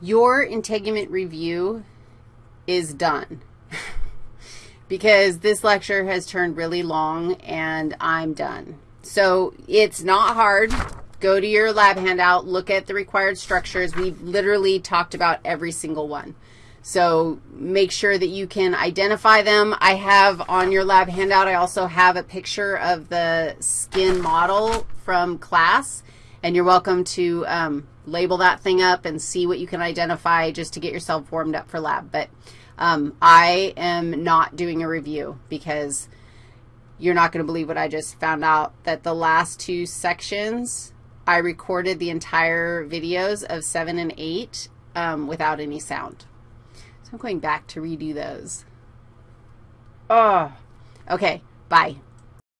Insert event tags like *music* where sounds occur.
your integument review is done *laughs* because this lecture has turned really long and I'm done. So it's not hard. Go to your lab handout, look at the required structures. We've literally talked about every single one. So make sure that you can identify them. I have on your lab handout, I also have a picture of the skin model from class, and you're welcome to um, label that thing up and see what you can identify just to get yourself warmed up for lab. But um, I am not doing a review because you're not going to believe what I just found out, that the last two sections, I recorded the entire videos of 7 and 8 um, without any sound. So I'm going back to redo those. Oh, okay, bye.